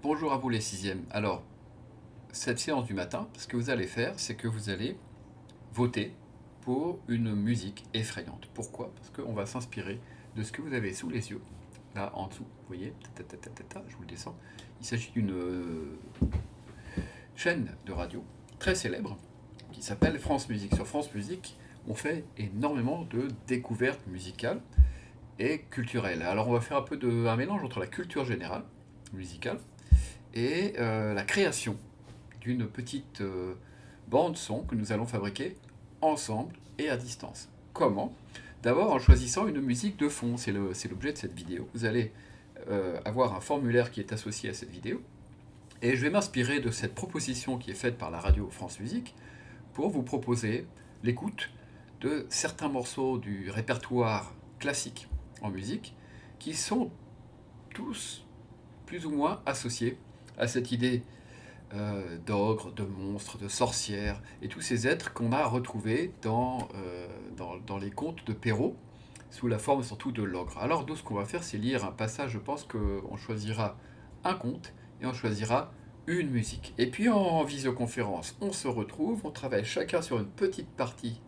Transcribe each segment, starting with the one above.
Bonjour à vous les sixièmes. Alors, cette séance du matin, ce que vous allez faire, c'est que vous allez voter pour une musique effrayante. Pourquoi? Parce qu'on va s'inspirer de ce que vous avez sous les yeux, là en dessous, vous voyez, je vous le descends. Il s'agit d'une euh, chaîne de radio très célèbre qui s'appelle France Musique. Sur France Musique, on fait énormément de découvertes musicales et culturelles. Alors on va faire un peu de un mélange entre la culture générale, musicale, et euh, la création d'une petite euh, bande son que nous allons fabriquer ensemble et à distance. Comment? D'abord en choisissant une musique de fond, c'est l'objet de cette vidéo. Vous allez euh, avoir un formulaire qui est associé à cette vidéo, et je vais m'inspirer de cette proposition qui est faite par la radio France Musique pour vous proposer l'écoute de certains morceaux du répertoire classique en musique qui sont tous plus ou moins associés à cette idée euh, d'ogre, de monstre, de sorcière, et tous ces êtres qu'on a retrouvés dans, euh, dans, les contes de Perrault, sous la forme surtout de l'ogre. Alors nous, ce qu'on va faire, c'est lire un passage, je pense qu'on choisira un conte, et on choisira une musique. Et puis en visioconférence, on se retrouve, on travaille chacun sur une petite partie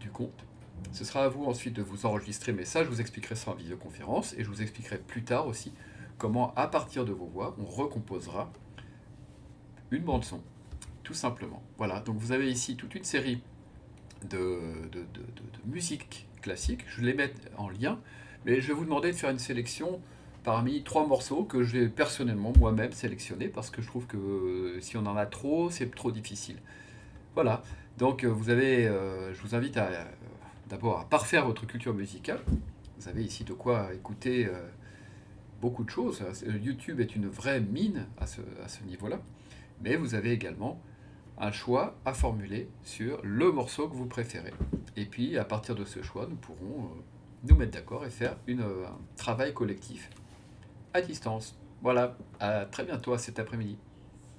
du conte. Ce sera à vous ensuite de vous enregistrer, mais ça, je vous expliquerai ça en visioconférence, et je vous expliquerai plus tard aussi comment, à partir de vos voix, on recomposera une bande-son, tout simplement. Voilà, donc vous avez ici toute une série de, de, musique classique, je les mets en lien, mais je vais vous demander de faire une sélection parmi trois morceaux que j'ai personnellement moi-même sélectionné parce que je trouve que euh, si on en a trop, c'est trop difficile. Voilà, donc euh, vous avez, euh, je vous invite à d'abord à parfaire votre culture musicale. Vous avez ici de quoi écouter beaucoup de choses. YouTube est une vraie mine à ce, à niveau-là. Mais vous avez également un choix à formuler sur le morceau que vous préférez. Et puis, à partir de ce choix, nous pourrons euh, nous mettre d'accord et faire euh, un travail collectif à distance. Voilà, à très bientôt cet après-midi.